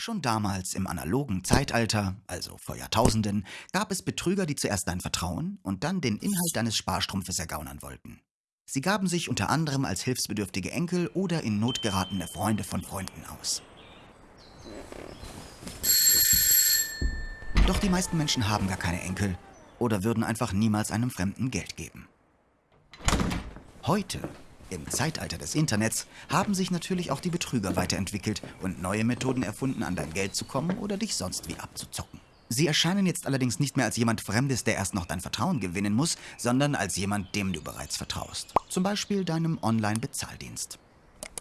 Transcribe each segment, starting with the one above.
Schon damals im analogen Zeitalter, also vor Jahrtausenden, gab es Betrüger, die zuerst dein Vertrauen und dann den Inhalt deines Sparstrumpfes ergaunern wollten. Sie gaben sich unter anderem als hilfsbedürftige Enkel oder in Not geratene Freunde von Freunden aus. Doch die meisten Menschen haben gar keine Enkel oder würden einfach niemals einem Fremden Geld geben. Heute im Zeitalter des Internets haben sich natürlich auch die Betrüger weiterentwickelt und neue Methoden erfunden, an dein Geld zu kommen oder dich sonst wie abzuzocken. Sie erscheinen jetzt allerdings nicht mehr als jemand Fremdes, der erst noch dein Vertrauen gewinnen muss, sondern als jemand, dem du bereits vertraust. Zum Beispiel deinem Online-Bezahldienst.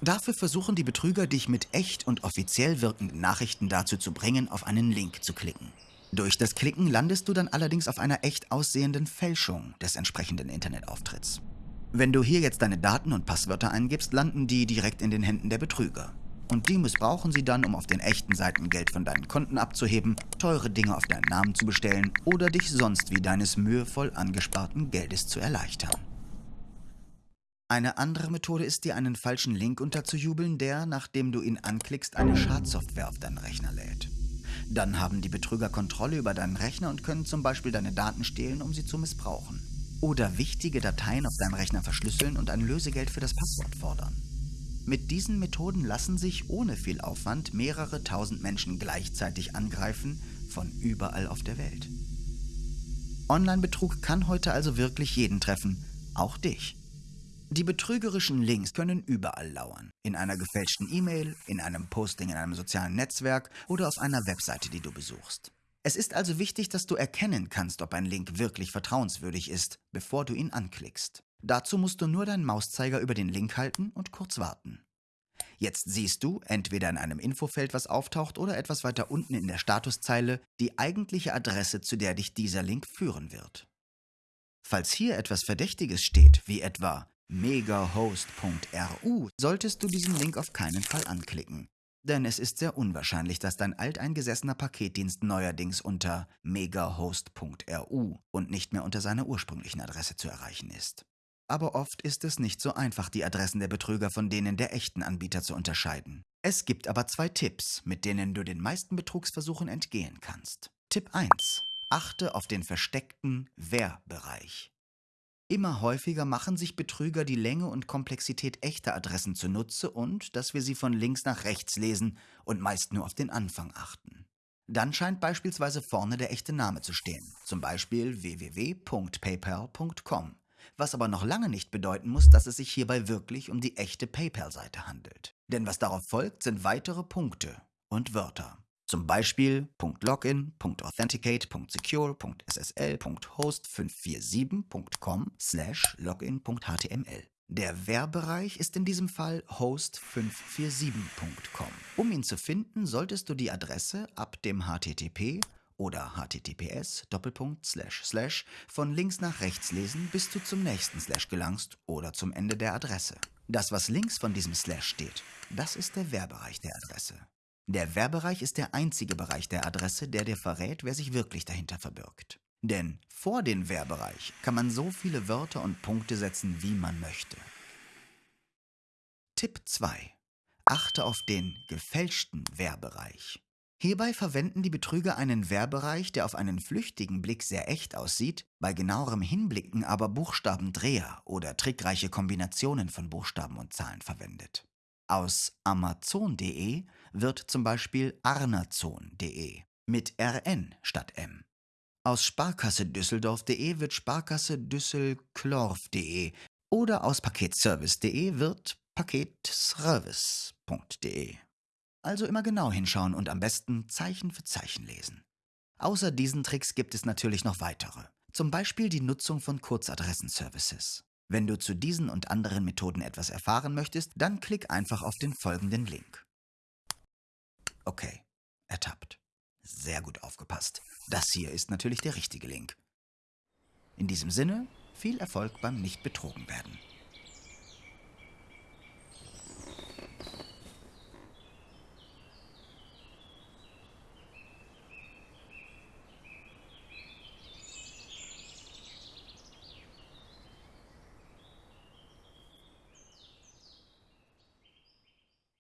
Dafür versuchen die Betrüger, dich mit echt und offiziell wirkenden Nachrichten dazu zu bringen, auf einen Link zu klicken. Durch das Klicken landest du dann allerdings auf einer echt aussehenden Fälschung des entsprechenden Internetauftritts. Wenn du hier jetzt deine Daten und Passwörter eingibst, landen die direkt in den Händen der Betrüger. Und die missbrauchen sie dann, um auf den echten Seiten Geld von deinen Konten abzuheben, teure Dinge auf deinen Namen zu bestellen oder dich sonst wie deines mühevoll angesparten Geldes zu erleichtern. Eine andere Methode ist dir einen falschen Link unterzujubeln, der, nachdem du ihn anklickst, eine Schadsoftware auf deinen Rechner lädt. Dann haben die Betrüger Kontrolle über deinen Rechner und können zum Beispiel deine Daten stehlen, um sie zu missbrauchen oder wichtige Dateien auf deinem Rechner verschlüsseln und ein Lösegeld für das Passwort fordern. Mit diesen Methoden lassen sich ohne viel Aufwand mehrere tausend Menschen gleichzeitig angreifen, von überall auf der Welt. Online-Betrug kann heute also wirklich jeden treffen, auch dich. Die betrügerischen Links können überall lauern. In einer gefälschten E-Mail, in einem Posting in einem sozialen Netzwerk oder auf einer Webseite, die du besuchst. Es ist also wichtig, dass du erkennen kannst, ob ein Link wirklich vertrauenswürdig ist, bevor du ihn anklickst. Dazu musst du nur deinen Mauszeiger über den Link halten und kurz warten. Jetzt siehst du, entweder in einem Infofeld, was auftaucht, oder etwas weiter unten in der Statuszeile, die eigentliche Adresse, zu der dich dieser Link führen wird. Falls hier etwas Verdächtiges steht, wie etwa megahost.ru, solltest du diesen Link auf keinen Fall anklicken. Denn es ist sehr unwahrscheinlich, dass dein alteingesessener Paketdienst neuerdings unter megahost.ru und nicht mehr unter seiner ursprünglichen Adresse zu erreichen ist. Aber oft ist es nicht so einfach, die Adressen der Betrüger von denen der echten Anbieter zu unterscheiden. Es gibt aber zwei Tipps, mit denen du den meisten Betrugsversuchen entgehen kannst. Tipp 1. Achte auf den versteckten Wer-Bereich. Immer häufiger machen sich Betrüger die Länge und Komplexität echter Adressen zunutze und dass wir sie von links nach rechts lesen und meist nur auf den Anfang achten. Dann scheint beispielsweise vorne der echte Name zu stehen, zum Beispiel www.paypal.com, was aber noch lange nicht bedeuten muss, dass es sich hierbei wirklich um die echte PayPal-Seite handelt. Denn was darauf folgt, sind weitere Punkte und Wörter. Zum Beispiel .login, .authenticate, .secure, .ssl, .host547.com slash login.html. Der Werbereich ist in diesem Fall host547.com. Um ihn zu finden, solltest du die Adresse ab dem HTTP oder HTTPS von links nach rechts lesen, bis du zum nächsten Slash gelangst oder zum Ende der Adresse. Das, was links von diesem Slash steht, das ist der Werbereich der Adresse. Der Werbereich ist der einzige Bereich der Adresse, der dir verrät, wer sich wirklich dahinter verbirgt. Denn vor den Werbereich kann man so viele Wörter und Punkte setzen, wie man möchte. Tipp 2. Achte auf den gefälschten Werbereich. Hierbei verwenden die Betrüger einen Werbereich, der auf einen flüchtigen Blick sehr echt aussieht, bei genauerem Hinblicken aber Buchstabendreher oder trickreiche Kombinationen von Buchstaben und Zahlen verwendet. Aus Amazon.de wird zum Beispiel arnazon.de mit RN statt M. Aus Sparkasse Düsseldorf.de wird Sparkasse Düsselklorf.de oder aus Paketservice.de wird paketservice.de. Also immer genau hinschauen und am besten Zeichen für Zeichen lesen. Außer diesen Tricks gibt es natürlich noch weitere. Zum Beispiel die Nutzung von Kurzadressenservices. Wenn du zu diesen und anderen Methoden etwas erfahren möchtest, dann klick einfach auf den folgenden Link. Okay, ertappt. Sehr gut aufgepasst. Das hier ist natürlich der richtige Link. In diesem Sinne, viel Erfolg beim Nicht betrogen werden.